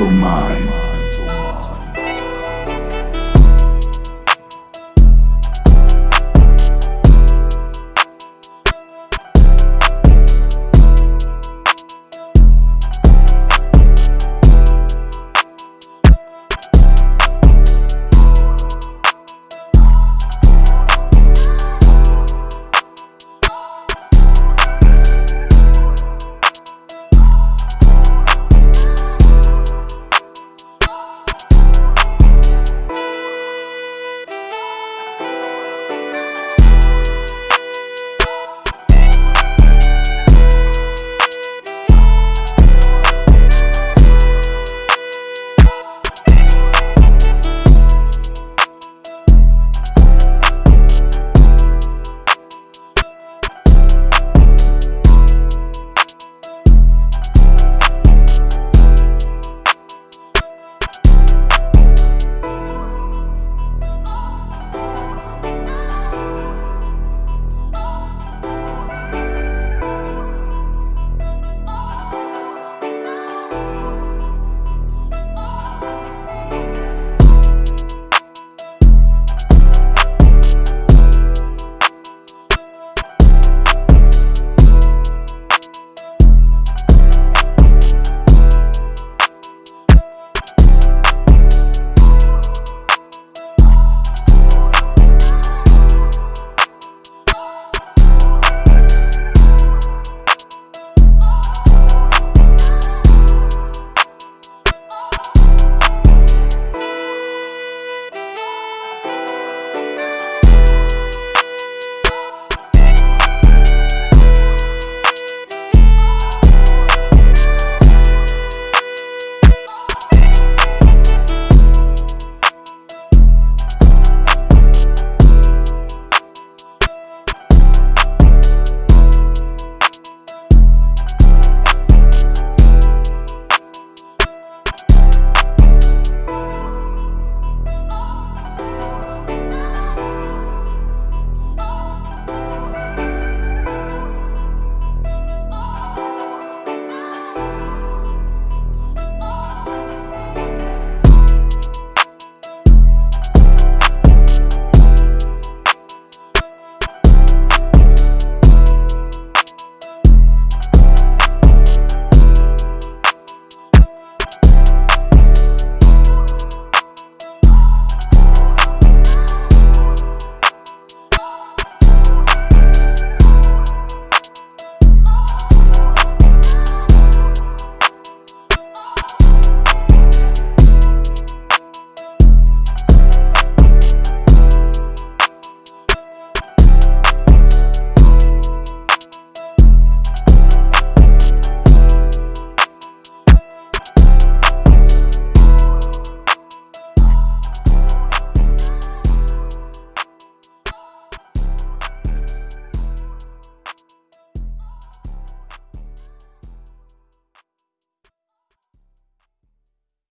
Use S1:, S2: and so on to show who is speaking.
S1: of mine.